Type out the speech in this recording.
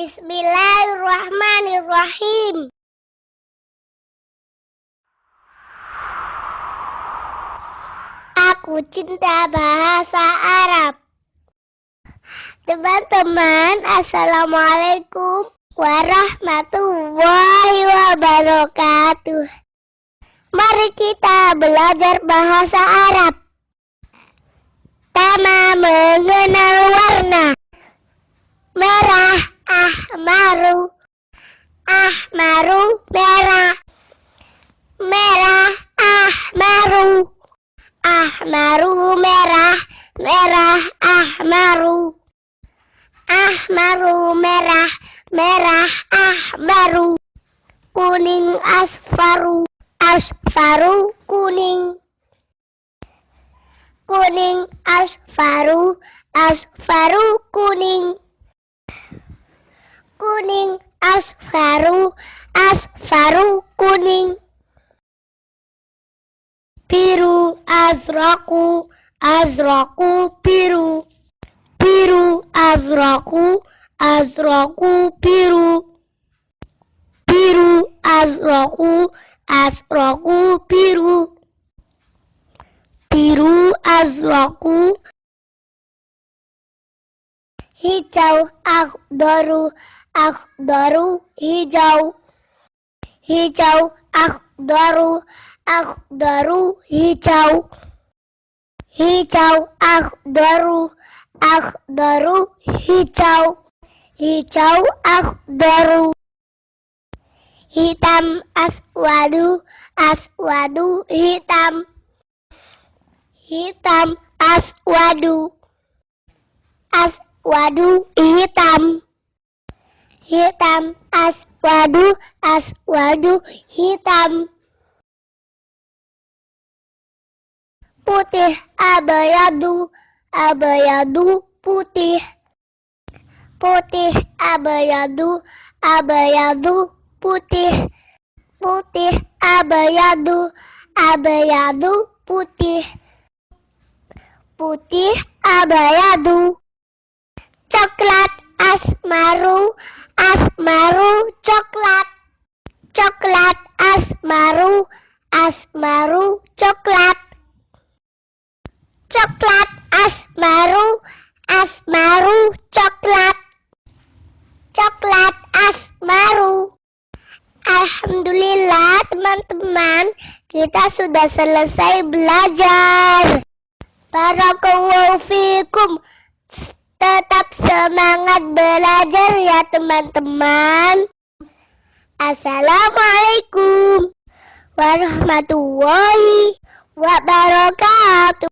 Bismillahirrahmanirrahim. Aku cinta bahasa Arab. Teman-teman, Assalamualaikum warahmatullahi wabarakatuh. Mari kita belajar bahasa Arab. Tama mengenal warna. Merah, ahmaru. Ahmaru, merah. Merah, ahmaru. Ahmaru, merah. Merah, ahmaru. Ahmaru, merah. Merah, ahmaru. Kuning, asfaru. Asfaru, kuning kuning asfaru asfaru kuning kuning asfaru asfaru kuning biru azraku azraku biru biru azraku azraku biru biru azraku azraku biru biru azraku. Hijau akhdaru akhdaru hijau. Hijau akhdaru akhdaru hijau. Hijau akhdaru akhdaru hijau. Hijau akhdaru hitam aswadu. Aswadu hitam. Hitam aswadu. Aswadu hitam. Hitam aswadu. Aswadu hitam putih abayadu abayadu putih. Putih abayadu abayadu putih. Putih abayadu abayadu putih. Putih abayadu coklat asmaru asmaru coklat. Coklat asmaru asmaru coklat coklat asmaru asmaru coklat coklat asmaru Alhamdulillah teman-teman kita sudah selesai belajar Barakallahu fikum. Tetap semangat belajar ya teman-teman. Assalamualaikum warahmatullahi wabarakatuh.